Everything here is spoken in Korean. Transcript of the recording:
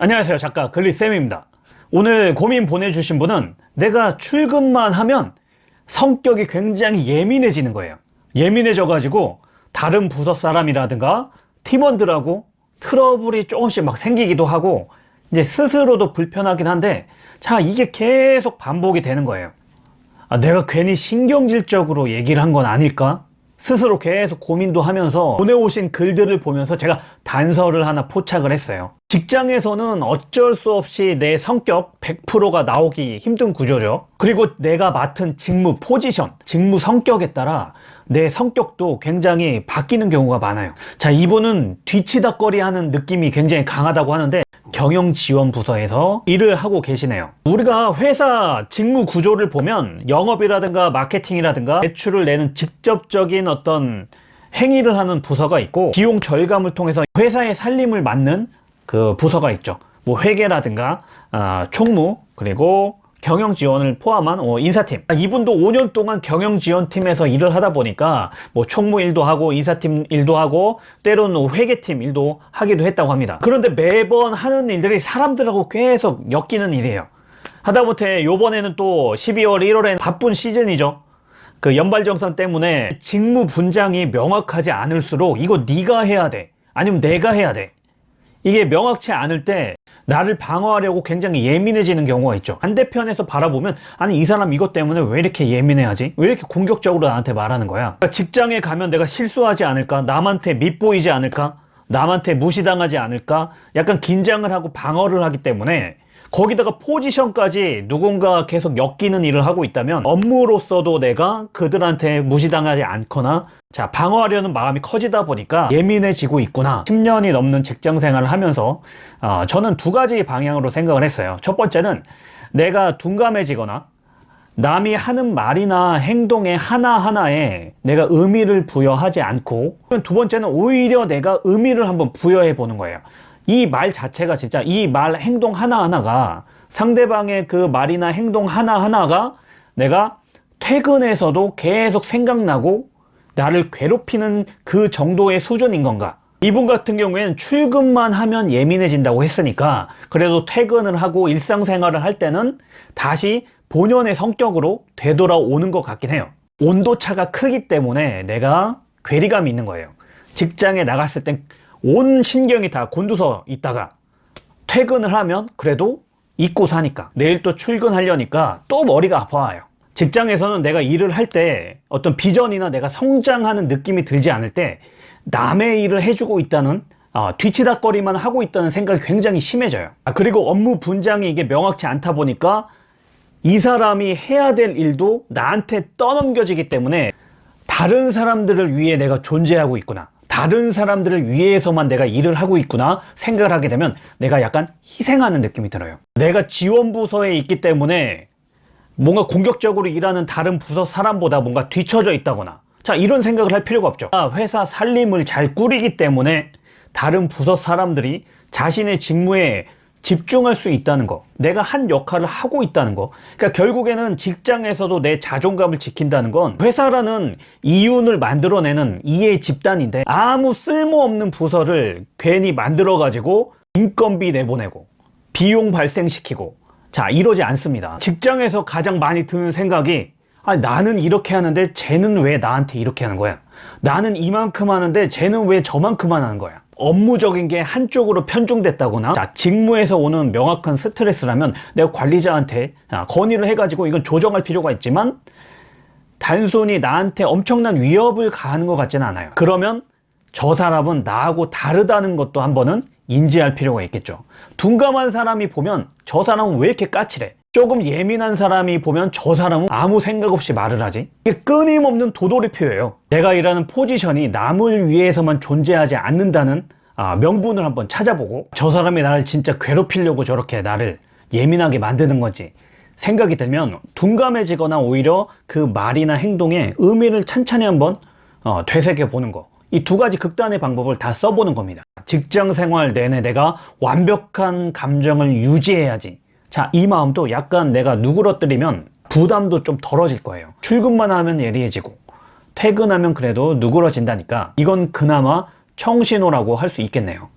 안녕하세요. 작가 글리쌤입니다. 오늘 고민 보내주신 분은 내가 출근만 하면 성격이 굉장히 예민해지는 거예요. 예민해져 가지고 다른 부서 사람이라든가 팀원들하고 트러블이 조금씩 막 생기기도 하고 이제 스스로도 불편하긴 한데 자 이게 계속 반복이 되는 거예요. 아, 내가 괜히 신경질적으로 얘기를 한 건 아닐까? 스스로 계속 고민도 하면서 보내오신 글들을 보면서 제가 단서를 하나 포착을 했어요 직장에서는 어쩔 수 없이 내 성격 100%가 나오기 힘든 구조죠. 그리고 내가 맡은 직무 포지션, 직무 성격에 따라 내 성격도 굉장히 바뀌는 경우가 많아요. 자 이분은 뒤치다거리 하는 느낌이 굉장히 강하다고 하는데 경영지원부서에서 일을 하고 계시네요. 우리가 회사 직무 구조를 보면 영업이라든가 마케팅이라든가 매출을 내는 직접적인 어떤 행위를 하는 부서가 있고 비용 절감을 통해서 회사의 살림을 맡는 그 부서가 있죠. 뭐 회계라든가 아, 총무 그리고 경영 지원을 포함한 어, 인사팀. 아, 이분도 5년 동안 경영 지원팀에서 일을 하다 보니까 뭐 총무 일도 하고 인사팀 일도 하고 때로는 회계팀 일도 하기도 했다고 합니다. 그런데 매번 하는 일들이 사람들하고 계속 엮이는 일이에요. 하다못해 요번에는 또 12월 1월에 바쁜 시즌이죠. 그 연발정산 때문에 직무 분장이 명확하지 않을수록 이거 네가 해야 돼. 아니면 내가 해야 돼 이게 명확치 않을 때 나를 방어하려고 굉장히 예민해지는 경우가 있죠 반대편에서 바라보면 아니 이 사람 이것 때문에 왜 이렇게 예민해하지? 왜 이렇게 공격적으로 나한테 말하는 거야? 그러니까 직장에 가면 내가 실수하지 않을까? 남한테 밉보이지 않을까? 남한테 무시당하지 않을까? 약간 긴장을 하고 방어를 하기 때문에 거기다가 포지션까지 누군가 계속 엮이는 일을 하고 있다면 업무로서도 내가 그들한테 무시당하지 않거나 자 방어하려는 마음이 커지다 보니까 예민해지고 있구나. 10년이 넘는 직장 생활을 하면서 어, 저는 두 가지 방향으로 생각을 했어요. 첫 번째는 내가 둔감해지거나 남이 하는 말이나 행동의 하나하나에 내가 의미를 부여하지 않고 두 번째는 오히려 내가 의미를 한번 부여해 보는 거예요 이 말 자체가 진짜 이 말 행동 하나하나가 상대방의 그 말이나 행동 하나하나가 내가 퇴근해서도 계속 생각나고 나를 괴롭히는 그 정도의 수준인 건가? 이분 같은 경우에는 출근만 하면 예민해진다고 했으니까 그래도 퇴근을 하고 일상생활을 할 때는 다시 본연의 성격으로 되돌아오는 것 같긴 해요. 온도차가 크기 때문에 내가 괴리감이 있는 거예요. 직장에 나갔을 땐 온 신경이 다 곤두서 있다가 퇴근을 하면 그래도 잊고 사니까 내일 또 출근하려니까 또 머리가 아파요. 직장에서는 내가 일을 할 때 어떤 비전이나 내가 성장하는 느낌이 들지 않을 때 남의 일을 해주고 있다는 어, 뒤치다거리만 하고 있다는 생각이 굉장히 심해져요. 아, 그리고 업무 분장이 이게 명확치 않다 보니까 이 사람이 해야 될 일도 나한테 떠넘겨지기 때문에 다른 사람들을 위해 내가 존재하고 있구나 다른 사람들을 위해서만 내가 일을 하고 있구나 생각을 하게 되면 내가 약간 희생하는 느낌이 들어요. 내가 지원부서에 있기 때문에 뭔가 공격적으로 일하는 다른 부서 사람보다 뭔가 뒤처져 있다거나 자 이런 생각을 할 필요가 없죠. 회사 살림을 잘 꾸리기 때문에 다른 부서 사람들이 자신의 직무에 집중할 수 있다는 거. 내가 한 역할을 하고 있다는 거. 그러니까 결국에는 직장에서도 내 자존감을 지킨다는 건 회사라는 이윤을 만들어내는 이해 집단인데 아무 쓸모없는 부서를 괜히 만들어 가지고 인건비 내보내고 비용 발생시키고. 자 이러지 않습니다. 직장에서 가장 많이 드는 생각이 아 나는 이렇게 하는데 쟤는 왜 나한테 이렇게 하는 거야? 나는 이만큼 하는데 쟤는 왜 저만큼만 하는 거야 업무적인 게 한쪽으로 편중됐다거나 자, 직무에서 오는 명확한 스트레스라면 내가 관리자한테 아, 건의를 해가지고 이건 조정할 필요가 있지만 단순히 나한테 엄청난 위협을 가하는 것 같지는 않아요. 그러면 저 사람은 나하고 다르다는 것도 한번은 인지할 필요가 있겠죠. 둔감한 사람이 보면 저 사람은 왜 이렇게 까칠해 조금 예민한 사람이 보면 저 사람은 아무 생각 없이 말을 하지? 이게 끊임없는 도돌이표예요. 내가 일하는 포지션이 남을 위해서만 존재하지 않는다는 아, 명분을 한번 찾아보고 저 사람이 나를 진짜 괴롭히려고 저렇게 나를 예민하게 만드는 건지 생각이 들면 둔감해지거나 오히려 그 말이나 행동에 의미를 찬찬히 한번 어, 되새겨 보는 거. 이 두 가지 극단의 방법을 다 써보는 겁니다. 직장 생활 내내 내가 완벽한 감정을 유지해야지 자, 이 마음도 약간 내가 누그러뜨리면 부담도 좀 덜어질 거예요. 출근만 하면 예리해지고 퇴근하면 그래도 누그러진다니까 이건 그나마 청신호라고 할 수 있겠네요.